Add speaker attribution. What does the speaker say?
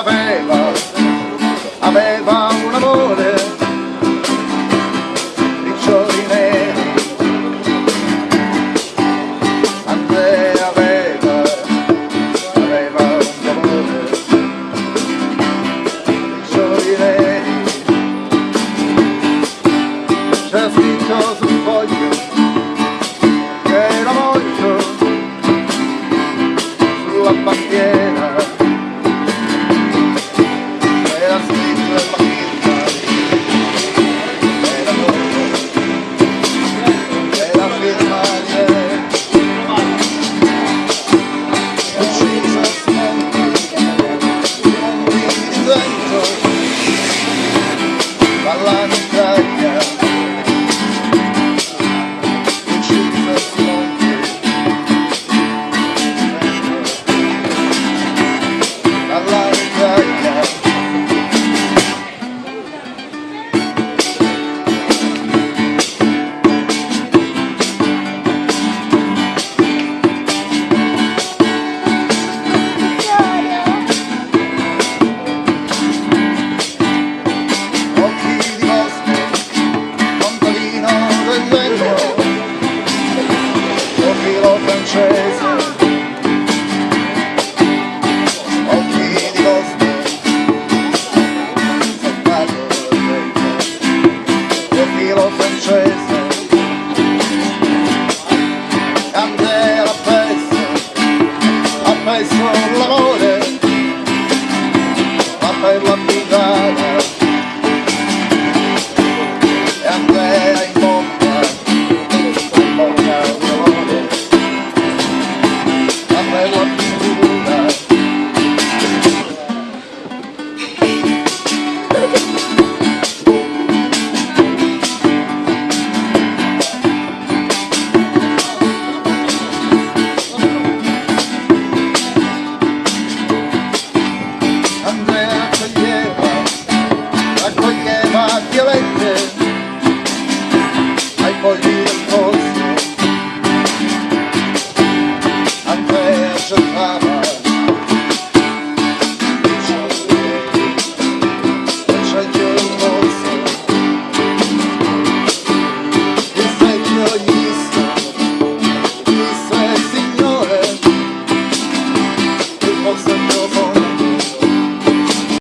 Speaker 1: aveva, aveva un amore, riccioli neri. Andrea aveva, aveva un amore, riccioli neri. C'è scritto sul foglio che era molto sulla bandiera. pela amizade